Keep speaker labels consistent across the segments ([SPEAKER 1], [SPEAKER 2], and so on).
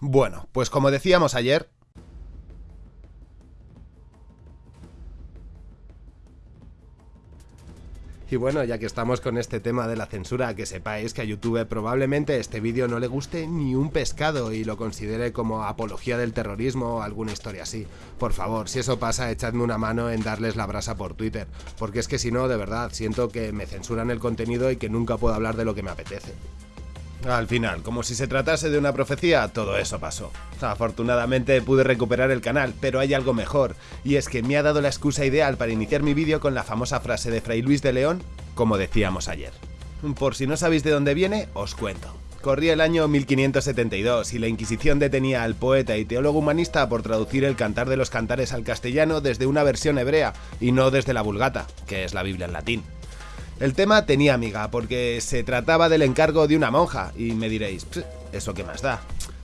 [SPEAKER 1] Bueno, pues como decíamos ayer, Y bueno, ya que estamos con este tema de la censura, que sepáis que a YouTube probablemente este vídeo no le guste ni un pescado y lo considere como apología del terrorismo o alguna historia así. Por favor, si eso pasa, echadme una mano en darles la brasa por Twitter, porque es que si no, de verdad, siento que me censuran el contenido y que nunca puedo hablar de lo que me apetece. Al final, como si se tratase de una profecía, todo eso pasó. Afortunadamente pude recuperar el canal, pero hay algo mejor, y es que me ha dado la excusa ideal para iniciar mi vídeo con la famosa frase de Fray Luis de León, como decíamos ayer. Por si no sabéis de dónde viene, os cuento. Corría el año 1572 y la Inquisición detenía al poeta y teólogo humanista por traducir el Cantar de los Cantares al castellano desde una versión hebrea y no desde la Vulgata, que es la Biblia en latín. El tema tenía amiga, porque se trataba del encargo de una monja, y me diréis, ¿eso qué más da?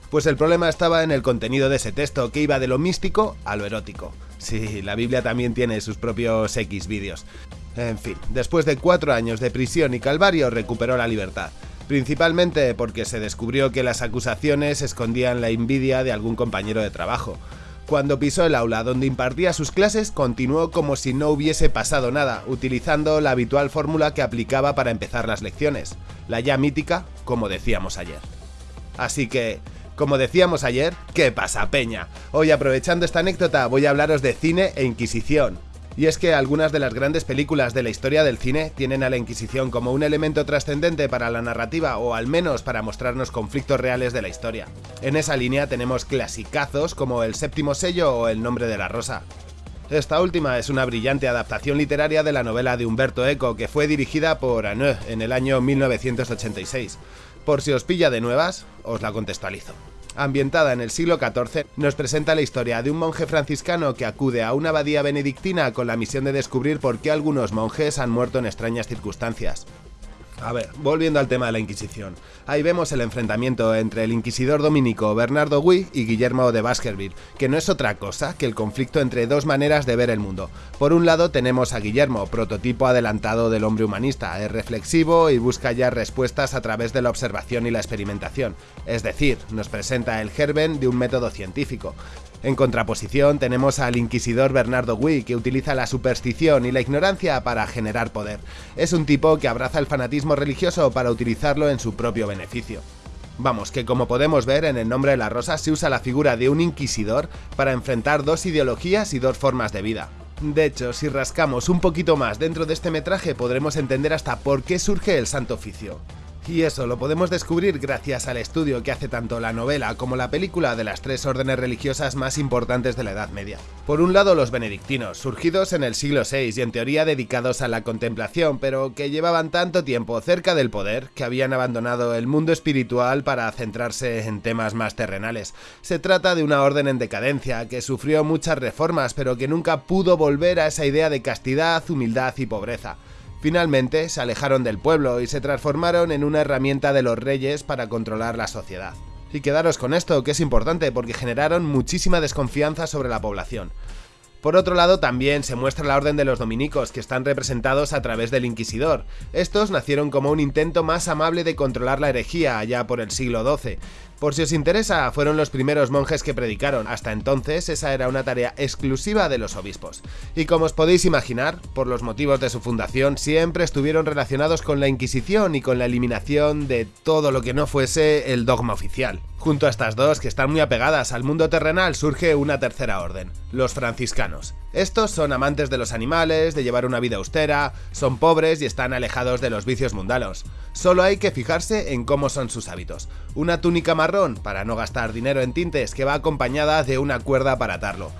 [SPEAKER 1] Pues el problema estaba en el contenido de ese texto, que iba de lo místico a lo erótico. Sí, la Biblia también tiene sus propios X vídeos. En fin, después de cuatro años de prisión y calvario recuperó la libertad, principalmente porque se descubrió que las acusaciones escondían la envidia de algún compañero de trabajo. Cuando pisó el aula donde impartía sus clases, continuó como si no hubiese pasado nada, utilizando la habitual fórmula que aplicaba para empezar las lecciones, la ya mítica, como decíamos ayer. Así que, como decíamos ayer, ¿qué pasa, Peña? Hoy aprovechando esta anécdota voy a hablaros de cine e Inquisición, y es que algunas de las grandes películas de la historia del cine tienen a la Inquisición como un elemento trascendente para la narrativa o al menos para mostrarnos conflictos reales de la historia. En esa línea tenemos clasicazos como El séptimo sello o El nombre de la rosa. Esta última es una brillante adaptación literaria de la novela de Humberto Eco que fue dirigida por Anneux en el año 1986. Por si os pilla de nuevas, os la contextualizo ambientada en el siglo XIV, nos presenta la historia de un monje franciscano que acude a una abadía benedictina con la misión de descubrir por qué algunos monjes han muerto en extrañas circunstancias. A ver, volviendo al tema de la Inquisición. Ahí vemos el enfrentamiento entre el inquisidor dominico Bernardo Gui y Guillermo de Baskerville, que no es otra cosa que el conflicto entre dos maneras de ver el mundo. Por un lado tenemos a Guillermo, prototipo adelantado del hombre humanista, es reflexivo y busca ya respuestas a través de la observación y la experimentación, es decir, nos presenta el germen de un método científico. En contraposición tenemos al inquisidor Bernardo Gui, que utiliza la superstición y la ignorancia para generar poder. Es un tipo que abraza el fanatismo religioso para utilizarlo en su propio beneficio. Vamos, que como podemos ver en el nombre de la rosa se usa la figura de un inquisidor para enfrentar dos ideologías y dos formas de vida. De hecho, si rascamos un poquito más dentro de este metraje podremos entender hasta por qué surge el Santo Oficio. Y eso lo podemos descubrir gracias al estudio que hace tanto la novela como la película de las tres órdenes religiosas más importantes de la Edad Media. Por un lado los benedictinos, surgidos en el siglo VI y en teoría dedicados a la contemplación, pero que llevaban tanto tiempo cerca del poder que habían abandonado el mundo espiritual para centrarse en temas más terrenales. Se trata de una orden en decadencia que sufrió muchas reformas pero que nunca pudo volver a esa idea de castidad, humildad y pobreza. Finalmente se alejaron del pueblo y se transformaron en una herramienta de los reyes para controlar la sociedad. Y quedaros con esto, que es importante porque generaron muchísima desconfianza sobre la población. Por otro lado, también se muestra la orden de los dominicos, que están representados a través del inquisidor. Estos nacieron como un intento más amable de controlar la herejía allá por el siglo XII, por si os interesa, fueron los primeros monjes que predicaron, hasta entonces esa era una tarea exclusiva de los obispos. Y como os podéis imaginar, por los motivos de su fundación, siempre estuvieron relacionados con la Inquisición y con la eliminación de todo lo que no fuese el dogma oficial. Junto a estas dos, que están muy apegadas al mundo terrenal, surge una tercera orden, los franciscanos. Estos son amantes de los animales, de llevar una vida austera, son pobres y están alejados de los vicios mundanos. Solo hay que fijarse en cómo son sus hábitos. Una túnica marrón para no gastar dinero en tintes que va acompañada de una cuerda para atarlo.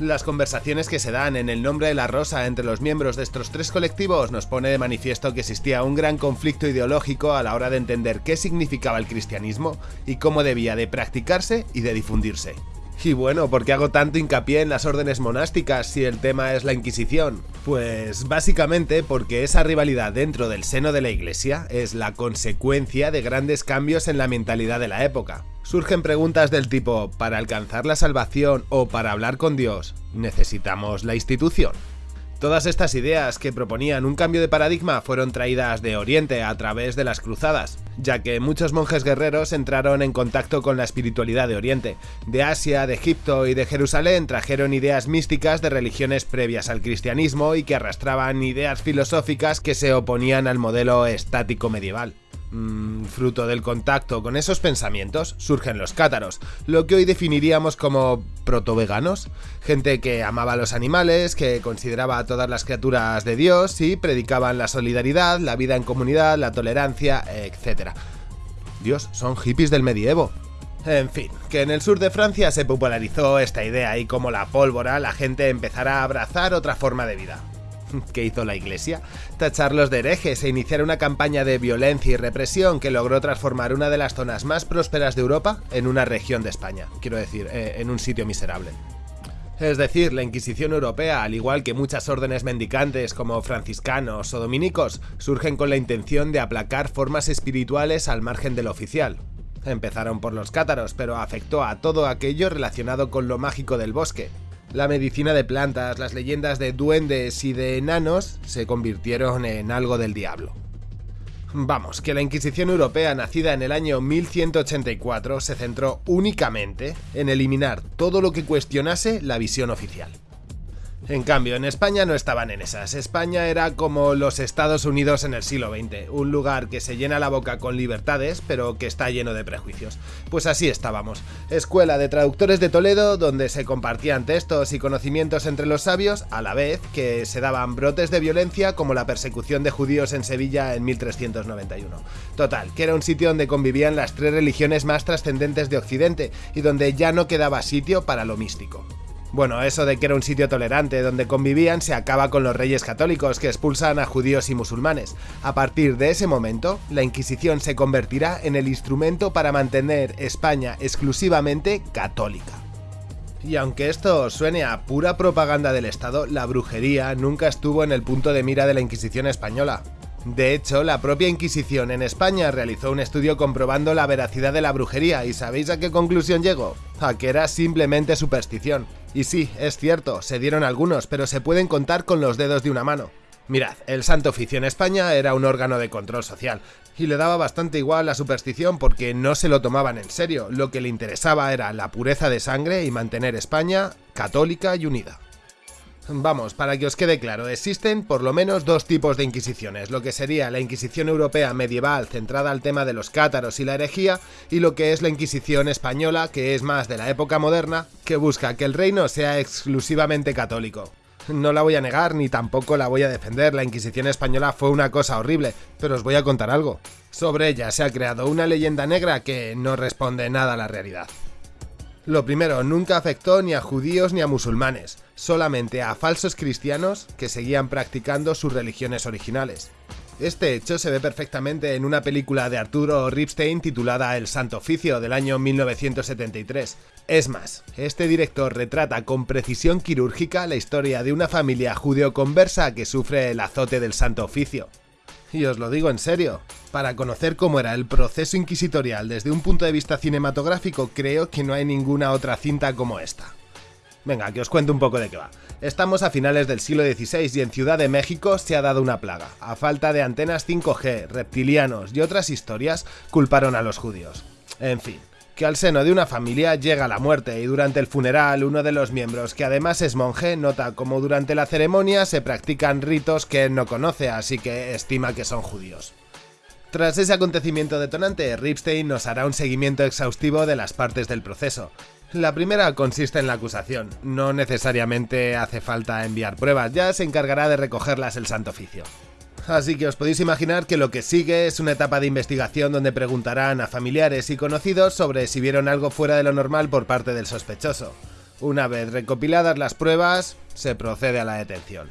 [SPEAKER 1] Las conversaciones que se dan en el nombre de la rosa entre los miembros de estos tres colectivos nos pone de manifiesto que existía un gran conflicto ideológico a la hora de entender qué significaba el cristianismo y cómo debía de practicarse y de difundirse. Y bueno, ¿por qué hago tanto hincapié en las órdenes monásticas si el tema es la Inquisición? Pues básicamente porque esa rivalidad dentro del seno de la iglesia es la consecuencia de grandes cambios en la mentalidad de la época. Surgen preguntas del tipo, ¿para alcanzar la salvación o para hablar con Dios necesitamos la institución? Todas estas ideas que proponían un cambio de paradigma fueron traídas de Oriente a través de las cruzadas, ya que muchos monjes guerreros entraron en contacto con la espiritualidad de Oriente. De Asia, de Egipto y de Jerusalén trajeron ideas místicas de religiones previas al cristianismo y que arrastraban ideas filosóficas que se oponían al modelo estático medieval. Mm, fruto del contacto con esos pensamientos surgen los cátaros, lo que hoy definiríamos como proto-veganos, gente que amaba a los animales, que consideraba a todas las criaturas de Dios y predicaban la solidaridad, la vida en comunidad, la tolerancia, etc. Dios, son hippies del medievo. En fin, que en el sur de Francia se popularizó esta idea y como la pólvora la gente empezará a abrazar otra forma de vida. ¿Qué hizo la Iglesia? Tacharlos de herejes e iniciar una campaña de violencia y represión que logró transformar una de las zonas más prósperas de Europa en una región de España, quiero decir, eh, en un sitio miserable. Es decir, la Inquisición Europea, al igual que muchas órdenes mendicantes como franciscanos o dominicos, surgen con la intención de aplacar formas espirituales al margen del oficial. Empezaron por los cátaros, pero afectó a todo aquello relacionado con lo mágico del bosque, la medicina de plantas, las leyendas de duendes y de enanos se convirtieron en algo del diablo. Vamos, que la Inquisición Europea nacida en el año 1184 se centró únicamente en eliminar todo lo que cuestionase la visión oficial. En cambio, en España no estaban en esas. España era como los Estados Unidos en el siglo XX, un lugar que se llena la boca con libertades, pero que está lleno de prejuicios. Pues así estábamos. Escuela de Traductores de Toledo, donde se compartían textos y conocimientos entre los sabios, a la vez que se daban brotes de violencia como la persecución de judíos en Sevilla en 1391. Total, que era un sitio donde convivían las tres religiones más trascendentes de Occidente y donde ya no quedaba sitio para lo místico. Bueno, eso de que era un sitio tolerante donde convivían se acaba con los reyes católicos que expulsan a judíos y musulmanes. A partir de ese momento, la Inquisición se convertirá en el instrumento para mantener España exclusivamente católica. Y aunque esto suene a pura propaganda del Estado, la brujería nunca estuvo en el punto de mira de la Inquisición española. De hecho, la propia Inquisición en España realizó un estudio comprobando la veracidad de la brujería y ¿sabéis a qué conclusión llegó? A que era simplemente superstición. Y sí, es cierto, se dieron algunos, pero se pueden contar con los dedos de una mano. Mirad, el Santo Oficio en España era un órgano de control social, y le daba bastante igual la superstición porque no se lo tomaban en serio, lo que le interesaba era la pureza de sangre y mantener España católica y unida. Vamos, para que os quede claro, existen por lo menos dos tipos de inquisiciones, lo que sería la Inquisición Europea medieval centrada al tema de los cátaros y la herejía, y lo que es la Inquisición española, que es más de la época moderna, que busca que el reino sea exclusivamente católico. No la voy a negar ni tampoco la voy a defender, la Inquisición española fue una cosa horrible, pero os voy a contar algo. Sobre ella se ha creado una leyenda negra que no responde nada a la realidad. Lo primero, nunca afectó ni a judíos ni a musulmanes, solamente a falsos cristianos que seguían practicando sus religiones originales. Este hecho se ve perfectamente en una película de Arturo Ripstein titulada El Santo Oficio del año 1973. Es más, este director retrata con precisión quirúrgica la historia de una familia judeo-conversa que sufre el azote del Santo Oficio. Y os lo digo en serio, para conocer cómo era el proceso inquisitorial desde un punto de vista cinematográfico, creo que no hay ninguna otra cinta como esta. Venga, que os cuento un poco de qué va. Estamos a finales del siglo XVI y en Ciudad de México se ha dado una plaga. A falta de antenas 5G, reptilianos y otras historias, culparon a los judíos. En fin, que al seno de una familia llega la muerte y durante el funeral uno de los miembros, que además es monje, nota como durante la ceremonia se practican ritos que él no conoce, así que estima que son judíos. Tras ese acontecimiento detonante, Ripstein nos hará un seguimiento exhaustivo de las partes del proceso. La primera consiste en la acusación, no necesariamente hace falta enviar pruebas, ya se encargará de recogerlas el Santo Oficio. Así que os podéis imaginar que lo que sigue es una etapa de investigación donde preguntarán a familiares y conocidos sobre si vieron algo fuera de lo normal por parte del sospechoso. Una vez recopiladas las pruebas, se procede a la detención.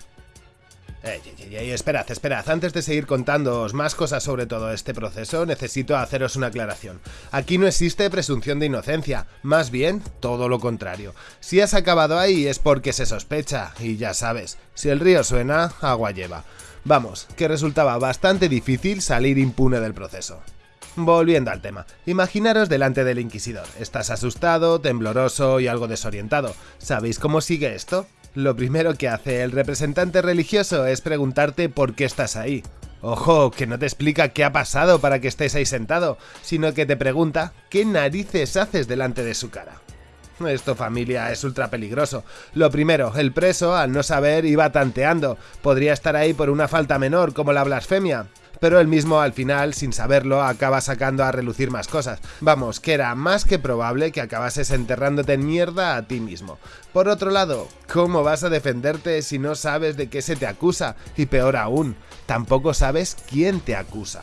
[SPEAKER 1] Ey, ey, ey, esperad, esperad. Antes de seguir contándoos más cosas sobre todo este proceso, necesito haceros una aclaración. Aquí no existe presunción de inocencia, más bien todo lo contrario. Si has acabado ahí es porque se sospecha, y ya sabes, si el río suena, agua lleva. Vamos, que resultaba bastante difícil salir impune del proceso. Volviendo al tema, imaginaros delante del inquisidor. Estás asustado, tembloroso y algo desorientado. ¿Sabéis cómo sigue esto? Lo primero que hace el representante religioso es preguntarte por qué estás ahí. Ojo, que no te explica qué ha pasado para que estés ahí sentado, sino que te pregunta qué narices haces delante de su cara. Esto familia es ultra peligroso. Lo primero, el preso, al no saber, iba tanteando. Podría estar ahí por una falta menor, como la blasfemia pero él mismo al final, sin saberlo, acaba sacando a relucir más cosas. Vamos, que era más que probable que acabases enterrándote en mierda a ti mismo. Por otro lado, ¿cómo vas a defenderte si no sabes de qué se te acusa? Y peor aún, tampoco sabes quién te acusa.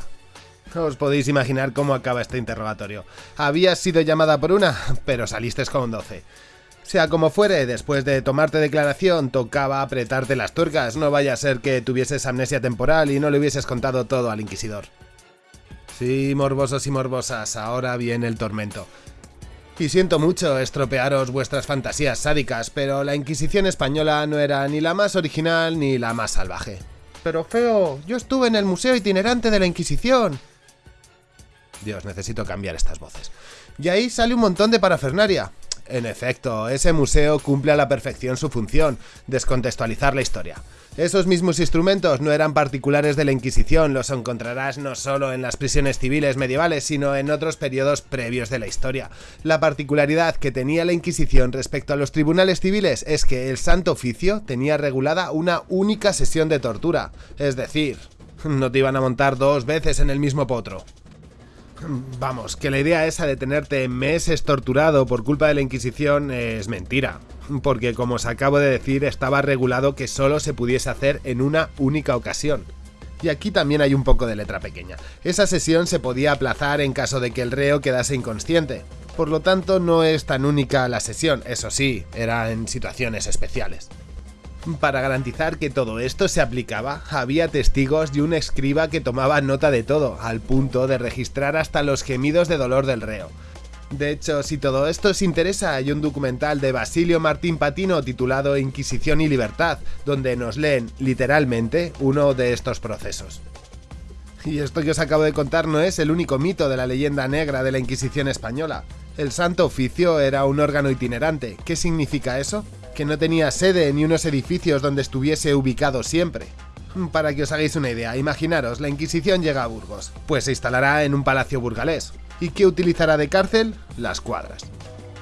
[SPEAKER 1] Os podéis imaginar cómo acaba este interrogatorio. Habías sido llamada por una, pero saliste con 12. Sea como fuere, después de tomarte declaración, tocaba apretarte las tuercas, no vaya a ser que tuvieses amnesia temporal y no le hubieses contado todo al inquisidor. Sí, morbosos y morbosas, ahora viene el tormento. Y siento mucho estropearos vuestras fantasías sádicas, pero la Inquisición española no era ni la más original ni la más salvaje. Pero feo, yo estuve en el Museo Itinerante de la Inquisición. Dios, necesito cambiar estas voces. Y ahí sale un montón de parafernaria. En efecto, ese museo cumple a la perfección su función, descontextualizar la historia. Esos mismos instrumentos no eran particulares de la Inquisición, los encontrarás no solo en las prisiones civiles medievales, sino en otros periodos previos de la historia. La particularidad que tenía la Inquisición respecto a los tribunales civiles es que el Santo Oficio tenía regulada una única sesión de tortura, es decir, no te iban a montar dos veces en el mismo potro. Vamos, que la idea esa de tenerte meses torturado por culpa de la Inquisición es mentira. Porque como os acabo de decir, estaba regulado que solo se pudiese hacer en una única ocasión. Y aquí también hay un poco de letra pequeña. Esa sesión se podía aplazar en caso de que el reo quedase inconsciente. Por lo tanto, no es tan única la sesión, eso sí, era en situaciones especiales. Para garantizar que todo esto se aplicaba, había testigos y un escriba que tomaba nota de todo, al punto de registrar hasta los gemidos de dolor del reo. De hecho, si todo esto os interesa, hay un documental de Basilio Martín Patino titulado Inquisición y Libertad, donde nos leen, literalmente, uno de estos procesos. Y esto que os acabo de contar no es el único mito de la leyenda negra de la Inquisición española. El Santo Oficio era un órgano itinerante. ¿Qué significa eso? Que no tenía sede ni unos edificios donde estuviese ubicado siempre. Para que os hagáis una idea, imaginaros, la Inquisición llega a Burgos, pues se instalará en un palacio burgalés. ¿Y qué utilizará de cárcel? Las cuadras.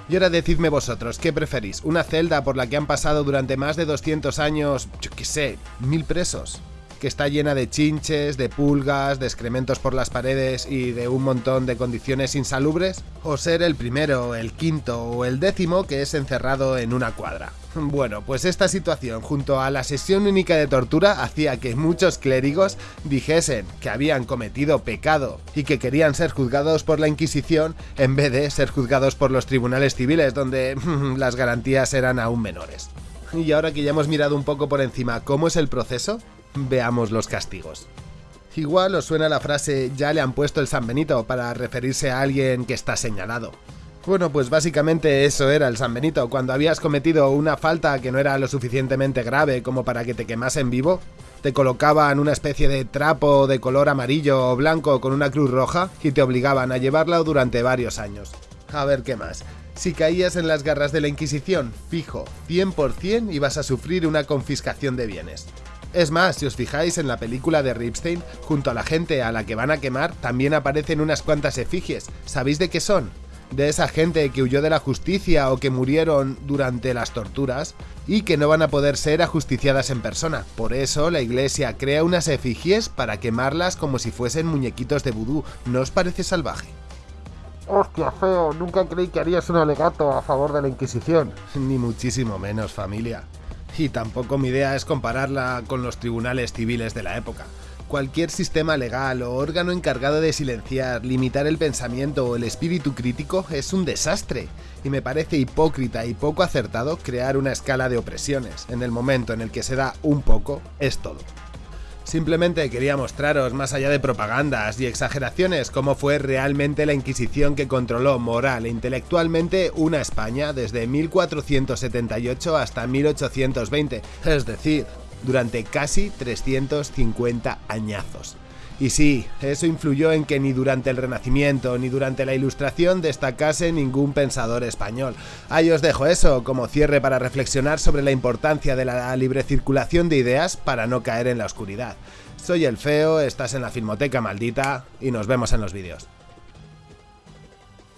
[SPEAKER 1] Y ahora decidme vosotros, ¿qué preferís? ¿Una celda por la que han pasado durante más de 200 años, yo qué sé, mil presos? que está llena de chinches, de pulgas, de excrementos por las paredes y de un montón de condiciones insalubres, o ser el primero, el quinto o el décimo que es encerrado en una cuadra. Bueno, pues esta situación junto a la sesión única de tortura hacía que muchos clérigos dijesen que habían cometido pecado y que querían ser juzgados por la Inquisición en vez de ser juzgados por los tribunales civiles donde las garantías eran aún menores. Y ahora que ya hemos mirado un poco por encima cómo es el proceso, veamos los castigos. Igual os suena la frase ya le han puesto el San Benito para referirse a alguien que está señalado. Bueno, pues básicamente eso era el San Benito. Cuando habías cometido una falta que no era lo suficientemente grave como para que te quemasen vivo, te colocaban una especie de trapo de color amarillo o blanco con una cruz roja y te obligaban a llevarlo durante varios años. A ver qué más. Si caías en las garras de la Inquisición, fijo, 100% ibas a sufrir una confiscación de bienes. Es más, si os fijáis en la película de Ripstein, junto a la gente a la que van a quemar también aparecen unas cuantas efigies. ¿Sabéis de qué son? De esa gente que huyó de la justicia o que murieron durante las torturas y que no van a poder ser ajusticiadas en persona. Por eso la iglesia crea unas efigies para quemarlas como si fuesen muñequitos de vudú. ¿No os parece salvaje? Hostia, feo, nunca creí que harías un alegato a favor de la Inquisición. Ni muchísimo menos, familia y tampoco mi idea es compararla con los tribunales civiles de la época. Cualquier sistema legal o órgano encargado de silenciar, limitar el pensamiento o el espíritu crítico es un desastre, y me parece hipócrita y poco acertado crear una escala de opresiones. En el momento en el que se da un poco, es todo. Simplemente quería mostraros, más allá de propagandas y exageraciones, cómo fue realmente la Inquisición que controló moral e intelectualmente una España desde 1478 hasta 1820, es decir, durante casi 350 añazos. Y sí, eso influyó en que ni durante el Renacimiento ni durante la Ilustración destacase ningún pensador español. Ahí os dejo eso como cierre para reflexionar sobre la importancia de la libre circulación de ideas para no caer en la oscuridad. Soy el Feo, estás en la Filmoteca Maldita y nos vemos en los vídeos.